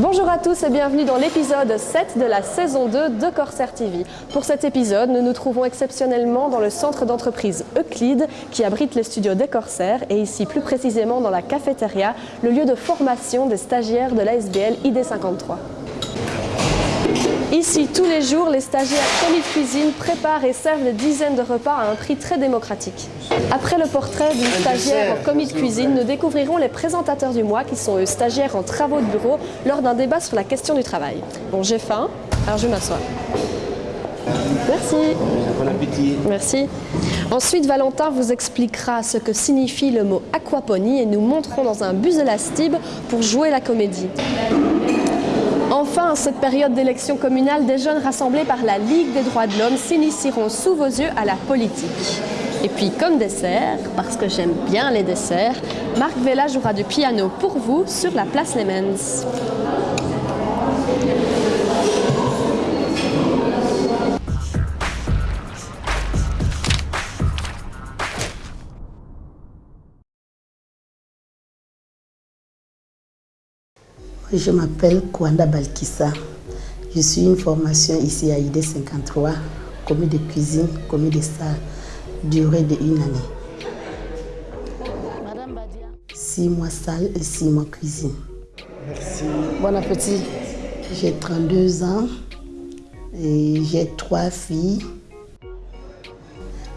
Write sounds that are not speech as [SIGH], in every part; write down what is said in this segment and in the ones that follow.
Bonjour à tous et bienvenue dans l'épisode 7 de la saison 2 de Corsair TV. Pour cet épisode, nous nous trouvons exceptionnellement dans le centre d'entreprise Euclide qui abrite les studios des Corsair et ici plus précisément dans la cafétéria, le lieu de formation des stagiaires de l'ASBL ID53. Ici, tous les jours, les stagiaires commis de cuisine préparent et servent des dizaines de repas à un prix très démocratique. Après le portrait d'une stagiaire en commis de cuisine, nous découvrirons les présentateurs du mois qui sont eux stagiaires en travaux de bureau lors d'un débat sur la question du travail. Bon, j'ai faim, alors je m'assois. Merci. Bon appétit. Merci. Ensuite, Valentin vous expliquera ce que signifie le mot aquaponie et nous monterons dans un bus de la Stib pour jouer la comédie. En cette période d'élection communale, des jeunes rassemblés par la Ligue des droits de l'homme s'initieront sous vos yeux à la politique. Et puis, comme dessert, parce que j'aime bien les desserts, Marc Vella jouera du piano pour vous sur la place Lemens. Je m'appelle Kwanda Balkissa. Je suis une formation ici à ID 53, commis de cuisine, commis de salle, durée de une année. Six mois salle et six mois cuisine. Merci. Bon appétit. J'ai 32 ans et j'ai trois filles.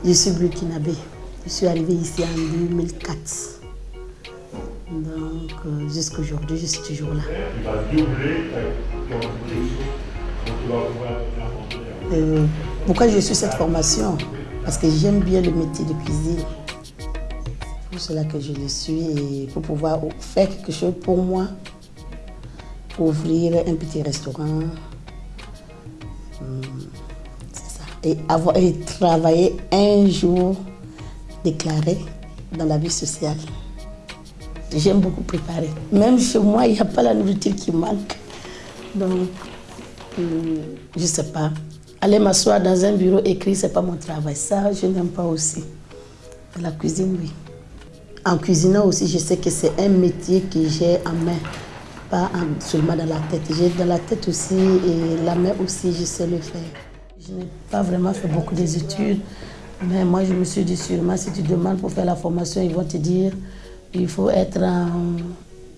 Je suis burkinabé. Je suis arrivée ici en 2004. Donc, euh, jusqu'à aujourd'hui, je suis toujours là. Euh, pourquoi je suis cette formation? Parce que j'aime bien le métier de cuisine. C'est pour cela que je le suis et pour pouvoir faire quelque chose pour moi, pour ouvrir un petit restaurant. Hum, C'est ça. Et, avoir, et travailler un jour déclaré dans la vie sociale. J'aime beaucoup préparer. Même chez moi, il n'y a pas la nourriture qui manque. Donc, hum, je ne sais pas. Aller m'asseoir dans un bureau écrit, ce n'est pas mon travail. Ça, je n'aime pas aussi. La cuisine, oui. En cuisinant aussi, je sais que c'est un métier que j'ai en main, pas en- seulement dans la tête. J'ai dans la tête aussi et la main aussi, je sais le faire. Je n'ai pas vraiment fait beaucoup d'études, mais moi, je me suis dit sûrement, si tu demandes pour faire la formation, ils vont te dire il faut être en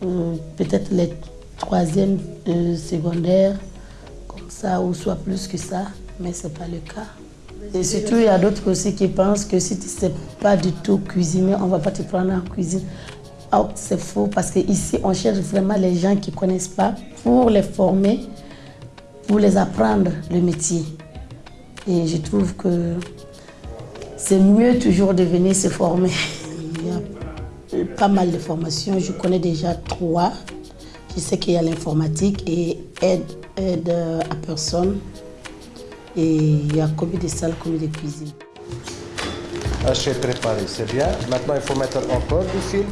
euh, peut-être les troisième euh, secondaire, comme ça, ou soit plus que ça, mais ce n'est pas le cas. Et surtout, il y a d'autres aussi qui pensent que si tu ne sais pas du tout cuisiner, on ne va pas te prendre en cuisine. Ah, c'est faux, parce qu'ici, on cherche vraiment les gens qui ne connaissent pas pour les former, pour les apprendre le métier. Et je trouve que c'est mieux toujours de venir se former. [LAUGHS] Pas mal de formations, je connais déjà trois. Je sais qu'il y a l'informatique et aide, aide à personne. Et il y a commis de salle, commis de cuisine. Haché préparé, c'est bien. Maintenant, il faut mettre encore du fil.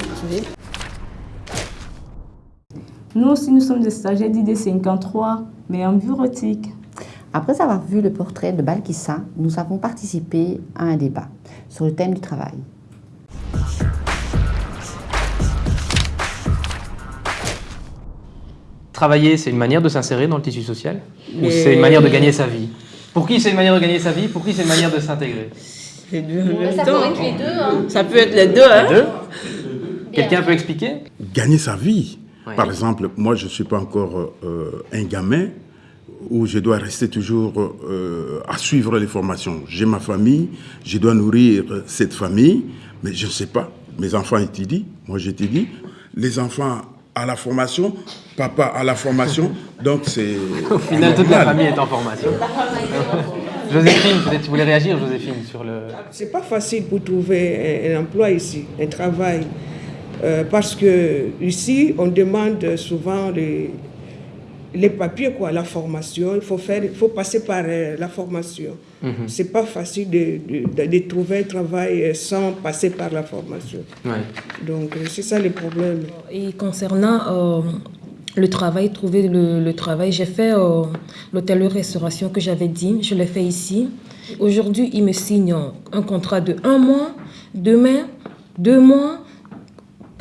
Nous aussi, nous sommes des stagiaires d'ID 53, mais en bureautique. Après avoir vu le portrait de Balkissa, nous avons participé à un débat sur le thème du travail. Travailler, c'est une manière de s'insérer dans le tissu social Ou c'est une manière de gagner sa vie? Pour qui c'est une manière de gagner sa vie? Pour qui c'est une manière de s'intégrer? Les deux en même Ça temps. peut être les deux, hein. Ça peut être les deux, hein. Deux? Quelqu'un peut expliquer? Gagner sa vie. Ouais. Par exemple, moi, je ne suis pas encore euh, un gamin où je dois rester toujours euh, à suivre les formations. J'ai ma famille, je dois nourrir cette famille, mais je ne sais pas. Mes enfants étudient, moi j'étudie. Les enfants à la formation, papa à la formation, donc c'est... [LAUGHS] Au final, toute la famille est en formation. Joséphine, peut-être tu voulais réagir, Joséphine, sur le... C'est pas facile pour trouver un, un emploi ici, un travail. Euh, parce que ici, on demande souvent les, les papiers, quoi, la formation. Il faut, faire, il faut passer par euh, la formation. C'est pas facile de, de- de- de trouver un travail euh, sans passer par la formation. Ouais. Donc, euh, c'est ça le problème. Et concernant euh, le travail, trouver le, le travail, j'ai fait euh, l'hôtellerie-restauration que j'avais dit, je l'ai fait ici. Aujourd'hui, ils me signent un contrat de un mois, demain, deux mois.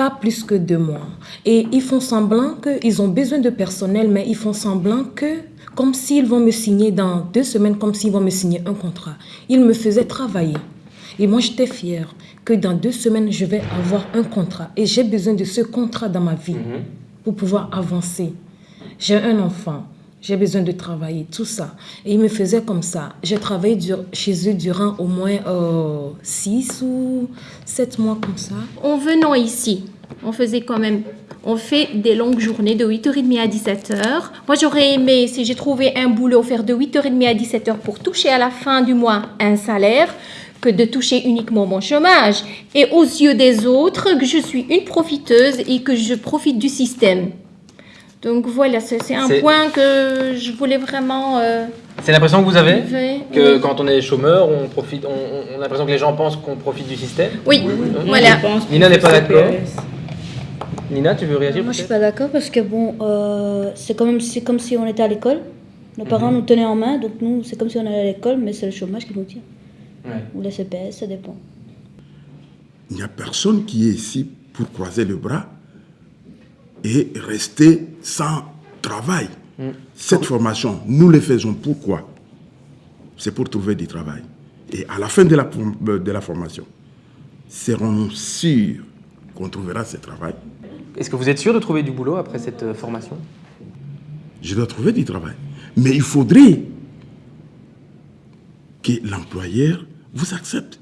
Pas plus que deux mois. Et ils font semblant qu'ils ont besoin de personnel, mais ils font semblant que, comme s'ils vont me signer dans deux semaines, comme s'ils vont me signer un contrat. Ils me faisaient travailler. Et moi, j'étais fière que dans deux semaines, je vais avoir un contrat. Et j'ai besoin de ce contrat dans ma vie Mhm. pour pouvoir avancer. J'ai un enfant, j'ai besoin de travailler, tout ça. Et ils me faisaient comme ça. J'ai travaillé chez eux durant au moins euh, six ou sept mois comme ça. En venant ici, on faisait quand même, on fait des longues journées de 8h30 à 17h. Moi, j'aurais aimé, si j'ai trouvé un boulot, faire de 8h30 à 17h pour toucher à la fin du mois un salaire, que de toucher uniquement mon chômage. Et aux yeux des autres, que je suis une profiteuse et que je profite du système. Donc voilà, c'est un point que je voulais vraiment... euh, C'est l'impression que vous avez. Que Oui. quand on est chômeur, on, profite, on, a l'impression que les gens pensent qu'on profite du système Oui, Hein voilà. Nina n'est pas d'accord Nina, tu veux réagir Moi, je suis pas d'accord parce que bon, euh, c'est quand même c'est comme si on était à l'école. Nos parents nous tenaient en main, donc nous, c'est comme si on allait à l'école, mais c'est le chômage qui nous tient. Ouais. Ou la CPS, ça dépend. Il n'y a personne qui est ici pour croiser le bras et rester sans travail. Cette formation, nous le faisons pourquoi? C'est pour trouver du travail. Et à la fin de la, de la formation, serons-nous sûrs qu'on trouvera ce travail? Est-ce que vous êtes sûr de trouver du boulot après cette euh, formation? Je dois trouver du travail. Mais il faudrait que l'employeur vous accepte.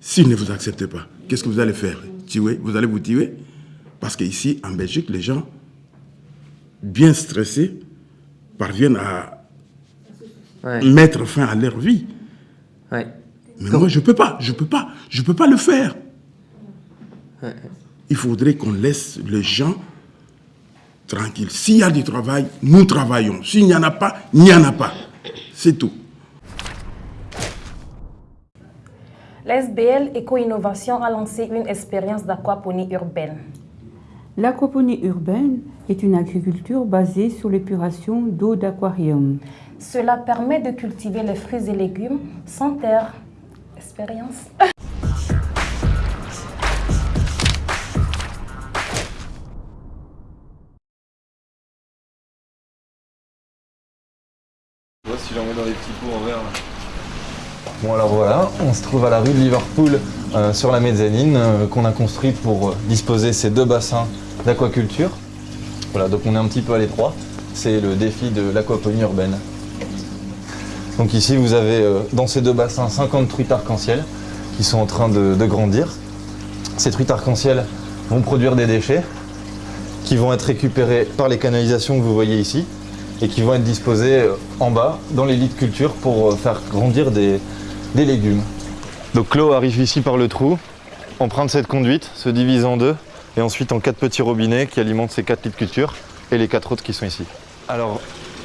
S'il ne vous accepte pas, qu'est-ce que vous allez faire? Tuer? Vous allez vous tuer? Parce qu'ici, en Belgique, les gens, bien stressés, parviennent à Ouais. mettre fin à leur vie. Ouais. Mais moi, je ne peux pas, je ne peux pas, je ne peux pas le faire. Ouais. Il faudrait qu'on laisse les gens tranquilles. S'il y a du travail, nous travaillons. S'il n'y en a pas, il n'y en a pas. C'est tout. L'SBL Éco-Innovation a lancé une expérience d'aquaponie urbaine. L'aquaponie urbaine est une agriculture basée sur l'épuration d'eau d'aquarium. Cela permet de cultiver les fruits et légumes sans terre. Expérience. si j'en mets dans les petits pots en verre. Bon alors voilà, on se trouve à la rue de Liverpool euh, sur la mezzanine euh, qu'on a construite pour euh, disposer ces deux bassins d'aquaculture. Voilà, donc on est un petit peu à l'étroit. C'est le défi de l'aquaponie urbaine. Donc ici vous avez dans ces deux bassins 50 truites arc-en-ciel qui sont en train de, de grandir. Ces truites arc-en-ciel vont produire des déchets qui vont être récupérés par les canalisations que vous voyez ici et qui vont être disposés en bas dans les lits de culture pour faire grandir des, des légumes. Donc l'eau arrive ici par le trou, emprunte cette conduite, se divise en deux et ensuite en quatre petits robinets qui alimentent ces quatre lits de culture et les quatre autres qui sont ici. Alors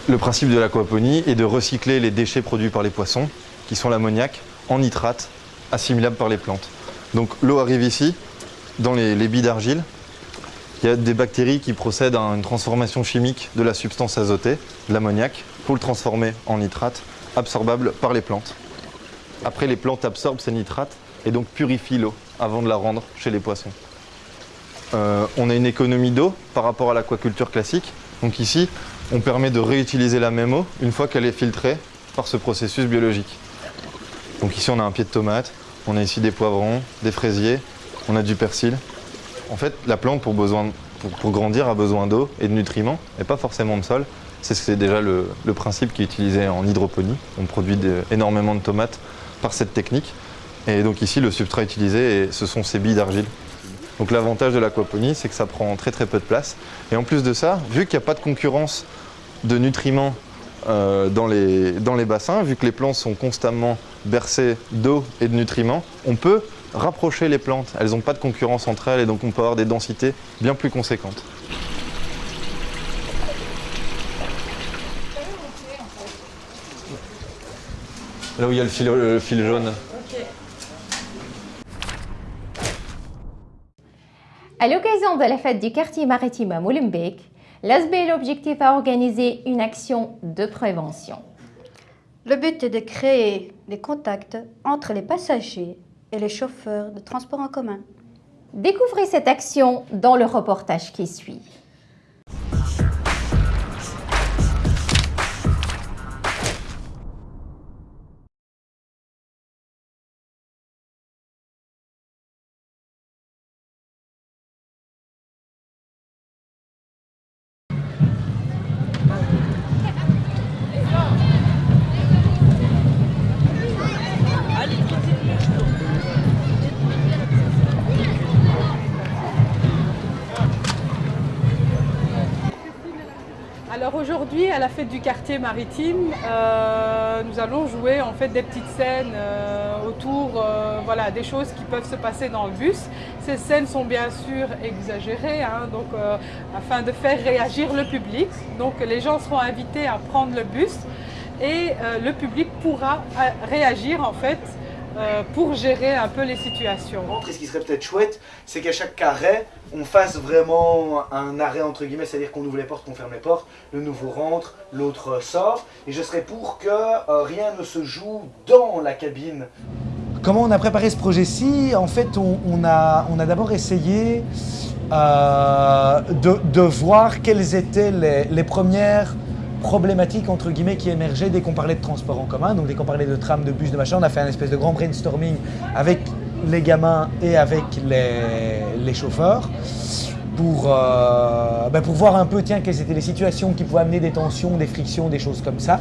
le principe de l'aquaponie est de recycler les déchets produits par les poissons, qui sont l'ammoniac, en nitrate assimilable par les plantes. Donc l'eau arrive ici, dans les, les billes d'argile, il y a des bactéries qui procèdent à une transformation chimique de la substance azotée, l'ammoniac, pour le transformer en nitrate, absorbable par les plantes. Après, les plantes absorbent ces nitrates et donc purifient l'eau avant de la rendre chez les poissons. Euh, on a une économie d'eau par rapport à l'aquaculture classique. Donc ici, on permet de réutiliser la même eau une fois qu'elle est filtrée par ce processus biologique. Donc ici, on a un pied de tomate, on a ici des poivrons, des fraisiers, on a du persil. En fait, la plante, pour, grandir, a besoin d'eau et de nutriments, et pas forcément de sol. C'est déjà le, principe qui est utilisé en hydroponie. On produit énormément de tomates par cette technique. Et donc ici, le substrat utilisé, ce sont ces billes d'argile. Donc l'avantage de l'aquaponie, c'est que ça prend très très peu de place. Et en plus de ça, vu qu'il n'y a pas de concurrence de nutriments euh, dans, les, dans les bassins, vu que les plantes sont constamment bercées d'eau et de nutriments, on peut rapprocher les plantes. Elles n'ont pas de concurrence entre elles et donc on peut avoir des densités bien plus conséquentes. Là où il y a le fil, le fil jaune. À l'occasion de la fête du quartier maritime à Molenbeek, l'ASBL Objectif a organisé une action de prévention. Le but est de créer des contacts entre les passagers et les chauffeurs de transport en commun. Découvrez cette action dans le reportage qui suit. Alors aujourd'hui, à la fête du quartier maritime, euh, nous allons jouer en fait des petites scènes euh, autour euh, voilà, des choses qui peuvent se passer dans le bus. Ces scènes sont bien sûr exagérées, hein, donc, afin de faire réagir le public. Donc les gens seront invités à prendre le bus et le public pourra réagir en fait pour gérer un peu les situations. Et ce qui serait peut-être chouette, c'est qu'à chaque carré, on fasse vraiment un arrêt entre guillemets, c'est-à-dire qu'on ouvre les portes, qu'on ferme les portes, le nouveau rentre, l'autre sort, et je serais pour que euh, rien ne se joue dans la cabine. Comment on a préparé ce projet-ci? En fait, on, a, on a d'abord essayé euh, de, voir quelles étaient les, les, premières problématiques entre guillemets qui émergeaient dès qu'on parlait de transport en commun, donc dès qu'on parlait de tram, de bus, de machin, on a fait un espèce de grand brainstorming avec les gamins et avec les, chauffeurs pour, euh, ben pour voir un peu tiens, quelles étaient les situations qui pouvaient amener des tensions, des frictions, des choses comme ça.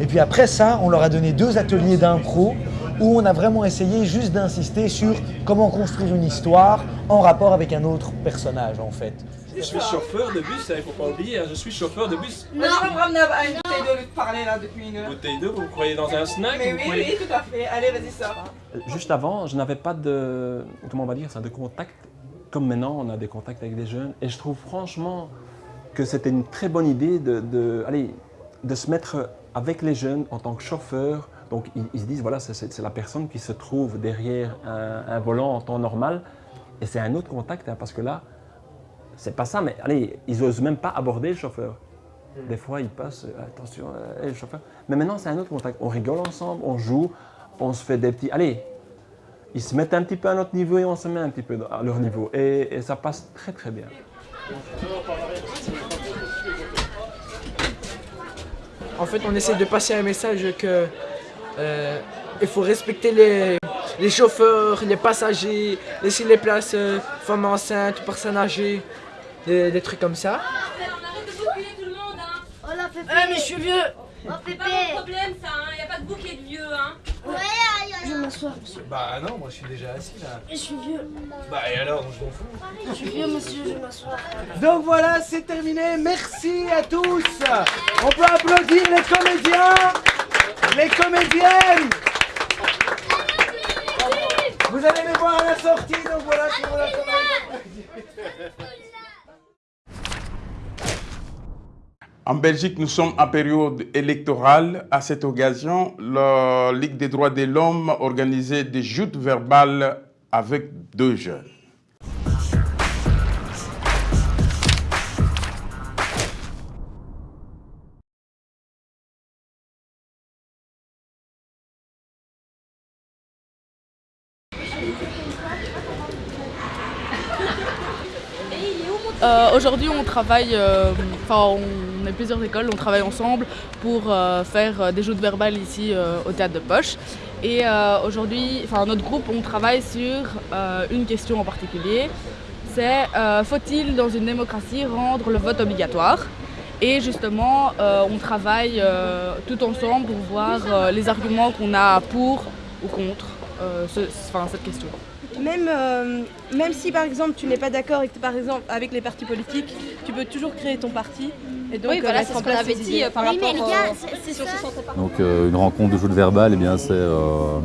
Et puis après ça, on leur a donné deux ateliers d'impro où on a vraiment essayé juste d'insister sur comment construire une histoire en rapport avec un autre personnage en fait. Je suis chauffeur de bus, il ne faut pas oublier, hein, je suis chauffeur de bus. Non, je vais me ramener à une bouteille d'eau de parler là depuis une heure. Bouteille d'eau, vous croyez dans un snack Mais oui, oui, tout à fait. Allez, vas-y, ça. Juste avant, je n'avais pas de, comment on va dire ça, de contact. Comme maintenant, on a des contacts avec des jeunes. Et je trouve franchement que c'était une très bonne idée de, de, allez, de se mettre avec les jeunes en tant que chauffeur. Donc ils, se disent, voilà, c'est la personne qui se trouve derrière un, volant en temps normal. Et c'est un autre contact, hein, parce que là, c'est pas ça, mais allez, ils n'osent même pas aborder le chauffeur. Hmm. Des fois, ils passent, euh, attention, euh, le chauffeur. Mais maintenant, c'est un autre contact. On rigole ensemble, on joue, on se fait des petits... Allez, ils se mettent un petit peu à notre niveau et on se met un petit peu à leur niveau. Et, ça passe très très bien. En fait, on essaie de passer un message que euh, il faut respecter les, les, chauffeurs, les passagers, laisser les places femmes enceintes, personnes âgées des, trucs comme ça. Oh là, Pépé Eh, mais je suis vieux Oh, Pépé C'est pas mon problème, ça, hein. Y a pas de bouquet de vieux, hein. Ouais, aïe, aïe, Je vais m'asseoir, monsieur. Bah non, moi je suis déjà assis là. Je suis vieux. Bah et alors, je m'en fous. Je suis vieux, monsieur, je vais m'asseoir. Donc voilà, c'est terminé. Merci à tous. On peut applaudir les comédiens, les comédiennes. Vous allez les voir à la sortie, donc voilà, c'est voilà, En Belgique, nous sommes en période électorale. À cette occasion, la Ligue des droits de l'homme organisait des joutes verbales avec deux jeunes. Aujourd'hui, on travaille, euh, enfin, on est plusieurs écoles, on travaille ensemble pour euh, faire des joutes verbales ici au théâtre de Poche. Et aujourd'hui, enfin, notre groupe, on travaille sur une question en particulier. C'est faut-il dans une démocratie rendre le vote obligatoire? Et justement, on travaille tout ensemble pour voir les arguments qu'on a pour ou contre cette question. Même, euh, même si par exemple tu n'es pas d'accord avec, par exemple, avec les partis politiques, tu peux toujours créer ton parti. Et donc, oui, voilà, c'est ce qu'on avait dit par rapport mais les gars, c'est ça. Donc euh, une rencontre de jeux de verbal, eh bien c'est euh,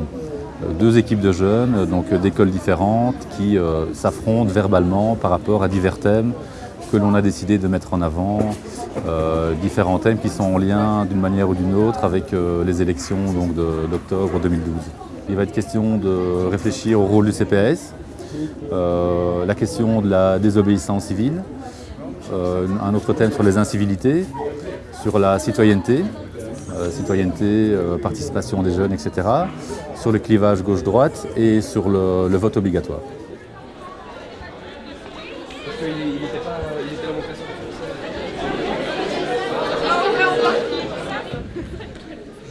deux équipes de jeunes, donc d'écoles différentes, qui s'affrontent verbalement par rapport à divers thèmes que l'on a décidé de mettre en avant, différents thèmes qui sont en lien d'une manière ou d'une autre avec les élections d'octobre 2012. Il va être question de réfléchir au rôle du CPS, euh, la question de la désobéissance civile, euh, un autre thème sur les incivilités, sur la citoyenneté, euh, citoyenneté, participation des jeunes, etc., sur le clivage gauche-droite et sur le, vote obligatoire.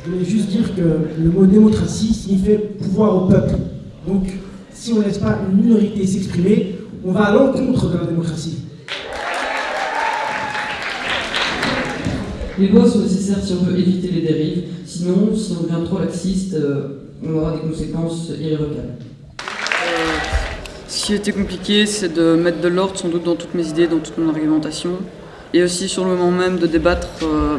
Je voulais juste dire que le mot démocratie signifie pouvoir au peuple. Donc, si on ne laisse pas une minorité s'exprimer, on va à l'encontre de la démocratie. Les lois sont nécessaires si on veut éviter les dérives, sinon, si on devient trop laxiste, euh, on aura des conséquences irrévocables. Ce qui était compliqué, c'est de mettre de l'ordre sans doute dans toutes mes idées, dans toute mon argumentation, et aussi sur le moment même de débattre, euh,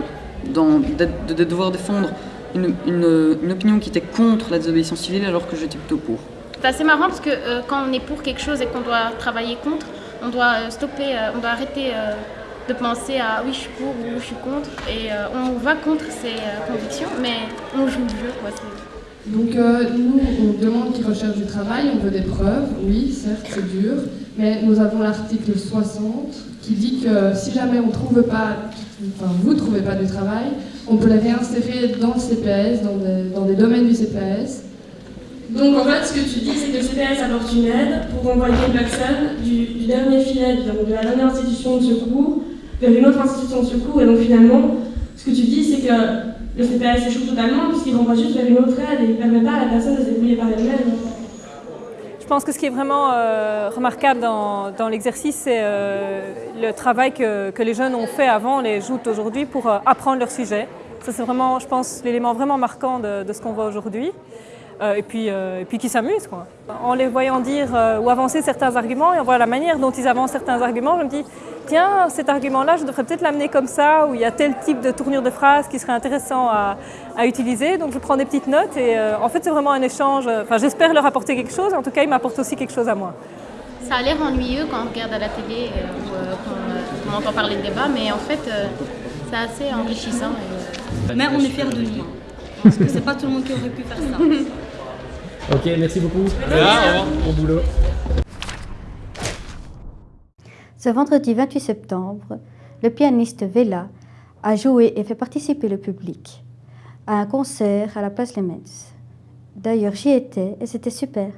dans, de, de devoir défendre une, une, une opinion qui était contre la désobéissance civile alors que j'étais plutôt pour. C'est assez marrant parce que euh, quand on est pour quelque chose et qu'on doit travailler contre, on doit euh, stopper, euh, on doit arrêter euh, de penser à oui je suis pour ou je suis contre et euh, on va contre ses euh, convictions mais on joue le jeu quoi. Donc euh, nous, on demande qu'ils recherchent du travail, on veut des preuves, oui, certes c'est dur, mais nous avons l'article 60 qui dit que si jamais on trouve pas, enfin vous trouvez pas du travail, on peut les réinsérer dans le CPS, dans des, domaines du CPS. Donc en fait, ce que tu dis, c'est que le CPS apporte une aide pour envoyer une personne du, du dernier filet, donc de la dernière institution de secours, vers une autre institution de secours. Et donc finalement, ce que tu dis, c'est que le CPS échoue totalement puisqu'il renvoie juste vers une autre aide et il ne permet pas à la personne de se débrouiller par elle-même. Je pense que ce qui est vraiment euh, remarquable dans, l'exercice, c'est euh, le travail que, les jeunes ont fait avant, les joutes aujourd'hui, pour euh, apprendre leur sujet. Ça, c'est vraiment, je pense, l'élément vraiment marquant de ce qu'on voit aujourd'hui. Euh, et puis, euh, et puis qui s'amusent. Quoi. En les voyant dire euh, ou avancer certains arguments, et on voit la manière dont ils avancent certains arguments, je me dis, tiens, cet argument-là, je devrais peut-être l'amener comme ça, où il y a tel type de tournure de phrase qui serait intéressant à, à utiliser. Donc je prends des petites notes et euh, en fait c'est vraiment un échange. Enfin j'espère leur apporter quelque chose, en tout cas ils m'apportent aussi quelque chose à moi. Ça a l'air ennuyeux quand on regarde à la télé euh, ou euh, quand euh, on entend parler de débat mais en fait euh, c'est assez enrichissant. et, Mais on est fiers de nous. Parce que c'est pas tout le monde qui aurait pu faire ça. [LAUGHS] Ok, merci beaucoup. Bon boulot. Ce vendredi 28 septembre, le pianiste Vela a joué et fait participer le public à un concert à la place Lemens. D'ailleurs, j'y étais et c'était super.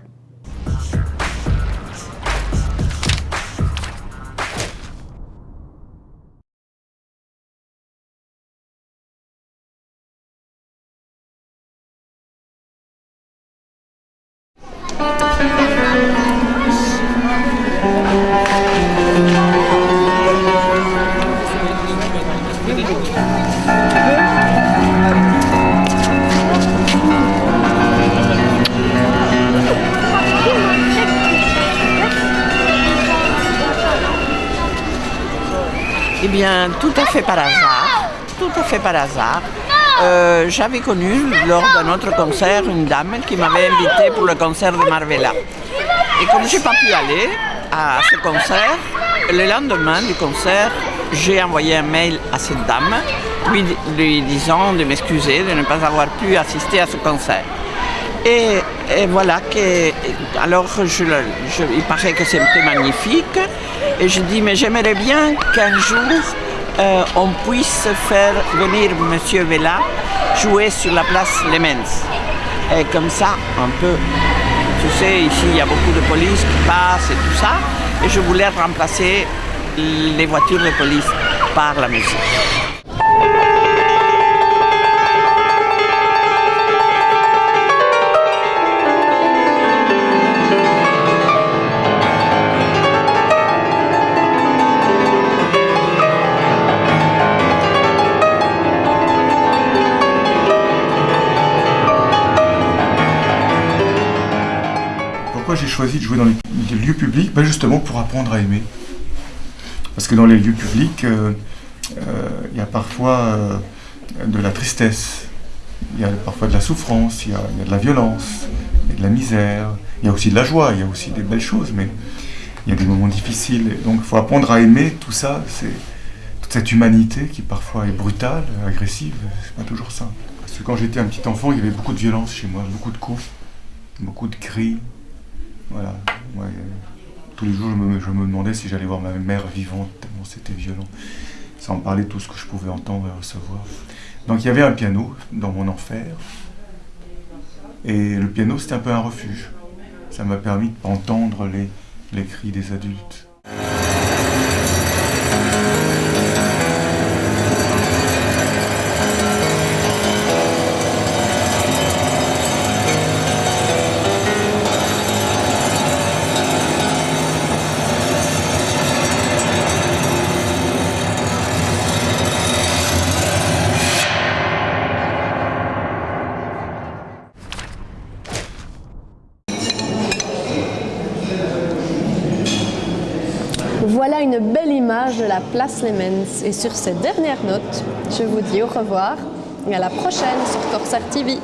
Bien, tout à fait par hasard, tout à fait par hasard, euh, j'avais connu lors d'un autre concert une dame qui m'avait invité pour le concert de Marvella. Et comme je n'ai pas pu aller à ce concert, le lendemain du concert, j'ai envoyé un mail à cette dame lui disant de m'excuser de ne pas avoir pu assister à ce concert. Et, voilà que, alors il paraît que c'était magnifique. Et je dis, mais j'aimerais bien qu'un jour euh, on puisse faire venir Monsieur Vella jouer sur la place Lemens. Et comme ça, un peu, tu sais, ici il y a beaucoup de police qui passent et tout ça. Et je voulais remplacer les voitures de police par la musique. J'ai choisi de jouer dans les, lieux publics Ben Justement pour apprendre à aimer. Parce que dans les lieux publics, euh, euh, il y a parfois euh, de la tristesse, il y a parfois de la souffrance, il y a, de la violence, il y a de la misère, il y a aussi de la joie, il y a aussi des belles choses, mais il y a des moments difficiles. Donc il faut apprendre à aimer tout ça, c'est toute cette humanité qui parfois est brutale, agressive, c'est pas toujours simple. Parce que quand j'étais un petit enfant, il y avait beaucoup de violence chez moi, beaucoup de coups, beaucoup de cris. Voilà. Tous les jours, je me, je me demandais si j'allais voir ma mère vivante, tellement c'était violent. Sans parler de tout ce que je pouvais entendre et recevoir. Donc il y avait un piano dans mon enfer. Et le piano, c'était un peu un refuge. Ça m'a permis d'entendre les, les cris des adultes. Voilà une belle image de la place Lemens. Et sur cette dernière note, je vous dis au revoir et à la prochaine sur Corsair TV.